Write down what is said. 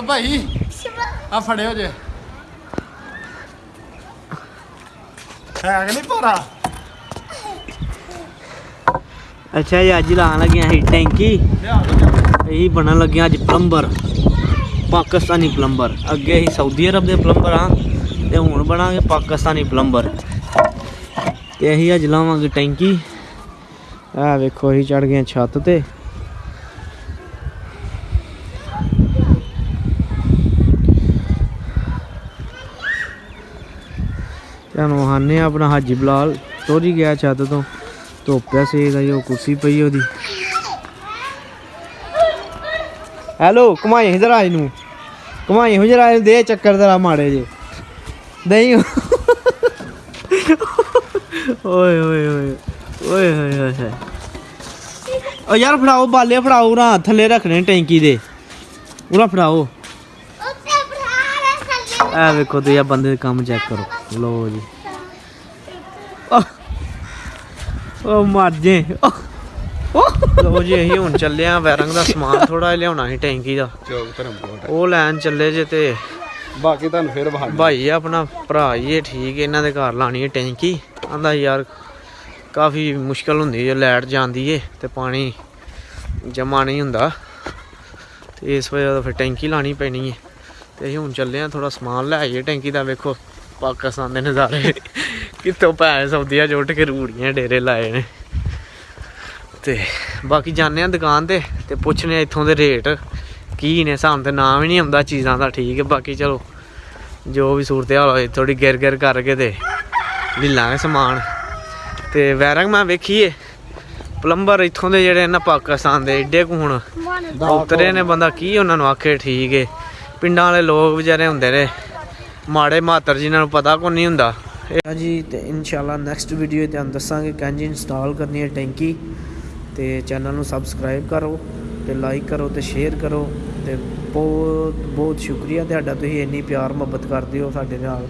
ਭਾਈ? ਆ ਫੜਿਓ ਜੇ। ਹੈ ਕਿ ਨਹੀਂ ਪੋਰਾ ਅੱਛਾ ਜੀ ਅੱਜ ਲਾਣ ਲੱਗਿਆ ਸੀ ਟੈਂਕੀ। ਇਹੀ ਬਣਨ ਲੱਗਿਆ ਅੱਜ ਪਲੰਬਰ। ਪਾਕਿਸਤਾਨੀ ਪਲੰਬਰ। ਅੱਗੇ ਹੀ ਸਾਊਦੀ ਅਰਬ ਦੇ ਪਲੰਬਰ ਆ ਤੇ ਹੁਣ ਬਣਾਂਗੇ ਪਾਕਿਸਤਾਨੀ ਪਲੰਬਰ। ਤੇ ਅਸੀਂ ਅੱਜ ਲਾਵਾਂਗੇ ਟੈਂਕੀ। ਆ ਵੇਖੋ ਅਸੀਂ ਚੜ ਗਏ ਛੱਤ ਤੇ। ਤੁਹਾਨੂੰ ਹਾਨੇ ਆਪਣਾ ਹਾਜੀ ਬਲਾਲ ਤੋਰੀ ਗਿਆ ਛੱਤ ਤੋਂ। ਧੋਪਿਆ ਸੇਗਾ ਜੋ ਕੁਰਸੀ ਪਈ ਉਹਦੀ। ਹੈਲੋ ਕਮਾਈ ਇਧਰ ਆ ਨੂੰ। ਕਮਾਈ ਹੋ ਜਰਾ ਇਹਨੂੰ ਦੇ ਚੱਕਰ ਜ਼ਰਾ ਮਾੜੇ ਜੇ ਨਹੀਂ। ਓਏ ਓਏ ਓਏ ਓਏ ਹੋਏ ਹੋਏ ਓ ਯਾਰ ਫੜਾਓ, ਬਾਲੇ ਫੜਾਓ ਨਾ ਥੱਲੇ ਰੱਖਣੇ ਟੈਂਕੀ ਦੇ। ਉਹਨਾਂ ਫੜਾਓ। ਐ ਵੇਖੋ ਤੇ ਇਹ ਬੰਦੇ ਦਾ ਕੰਮ ਚੈੱਕ ਕਰੋ। ਲੋ ਜੀ। ਓ ਮਰ ਜੇ। ਲੋ ਜੀ ਅਸੀਂ ਹੁਣ ਚੱਲੇ ਆ ਵੈਰੰਗ ਦਾ ਸਮਾਨ ਥੋੜਾ ਲਿਆਉਣਾ ਸੀ ਟੈਂਕੀ ਦਾ। ਚੌਕ ਧਰਮਕੋਟ ਉਹ ਲੈਣ ਚੱਲੇ ਜੇ ਤੇ ਬਾਕੀ ਤੁਹਾਨੂੰ ਫਿਰ ਬਹਾਨਾ ਭਾਈ ਆਪਣਾ ਭਰਾ ਹੀ ਇਹ ਠੀਕ ਇਹਨਾਂ ਦੇ ਘਰ ਲਾਣੀ ਹੈ ਟੈਂਕੀ। ਆਂਦਾ ਯਾਰ ਕਾਫੀ ਮੁਸ਼ਕਲ ਹੁੰਦੀ ਜੇ ਲਾਈਟ ਜਾਂਦੀ ਏ ਤੇ ਪਾਣੀ ਜਮਾ ਨਹੀਂ ਹੁੰਦਾ। ਤੇ ਇਸ ਵਜ੍ਹਾ ਤੋਂ ਫਿਰ ਟੈਂਕੀ ਲਾਣੀ ਪੈਣੀ ਏ। ਤੇ ਅਸੀਂ ਹੁਣ ਚੱਲੇ ਆ ਥੋੜਾ ਸਮਾਨ ਲੈ ਆਈਏ ਟੈਂਕੀ ਦਾ ਵੇਖੋ ਪਾਕਿਸਤਾਨ ਦੇ ਨਜ਼ਾਰੇ। ਕਿੱਥੋਂ ਪੈ ਸੌਦੀਆ ਜੁੱਟ ਕੇ ਰੂੜੀਆਂ ਡੇਰੇ ਲਾਏ ਨੇ। ਤੇ ਬਾਕੀ ਜਾਣੇ ਆ ਦੁਕਾਨ ਤੇ ਤੇ ਪੁੱਛਨੇ ਆ ਇੱਥੋਂ ਦੇ ਰੇਟ ਕੀ ਨੇ ਸਾਨੂੰ ਤੇ ਨਾਮ ਹੀ ਨਹੀਂ ਆਉਂਦਾ ਚੀਜ਼ਾਂ ਦਾ ਠੀਕ ਹੈ ਬਾਕੀ ਚਲੋ ਜੋ ਵੀ ਸੂਰਤ ਹਾਲ ਹੋਏ ਥੋੜੀ ਗਿਰ ਗਿਰ ਕਰਕੇ ਤੇ ਲੈ ਲਾਂਗੇ ਸਮਾਨ। ਤੇ ਵੈਰੰਗ ਮੈਂ ਵੇਖੀਏ ਪਲੰਬਰ ਇੱਥੋਂ ਦੇ ਜਿਹੜੇ ਨਾ ਪਾਕਿਸਤਾਨ ਦੇ ਏਡੇ ਕੁ ਹੁਣ ਉਤਰੇ ਨੇ ਬੰਦਾ ਕੀ ਉਹਨਾਂ ਨੂੰ ਆਖੇ ਠੀਕ ਏ। ਪਿੰਡਾਂ ਵਾਲੇ ਲੋਕ ਵਿਚਾਰੇ ਹੁੰਦੇ ਨੇ। ਮਾੜੇ ਮਾਤਰ ਜਿਨ੍ਹਾਂ ਨੂੰ ਪਤਾ ਕੋ ਨਹੀਂ ਹੁੰਦਾ। ਜੀ, ਤੇ ਇਨਸ਼ਾਅੱਲਾ ਨੈਕਸਟ ਵੀਡੀਓ ਤੇ ਤੁਹਾਨੂੰ ਦੱਸਾਂਗੇ ਕਿੰਜ ਇੰਸਟਾਲ ਕਰਨੀ ਹੈ ਟੈਂਕੀ। ਤੇ ਚੈਨਲ ਨੂੰ ਸਬਸਕ੍ਰਾਈਬ ਕਰੋ, ਤੇ ਲਾਈਕ ਕਰੋ, ਤੇ ਸ਼ੇਅਰ ਕਰੋ। ਤੇ ਬਹੁਤ ਬਹੁਤ ਸ਼ੁਕਰੀਆ ਤੁਹਾਡਾ। ਤੁਸੀਂ ਇੰਨੀ ਪਿਆਰ ਮੁਹੱਬਤ ਕਰਦੇ ਹੋ ਸਾਡੇ ਨਾਲ।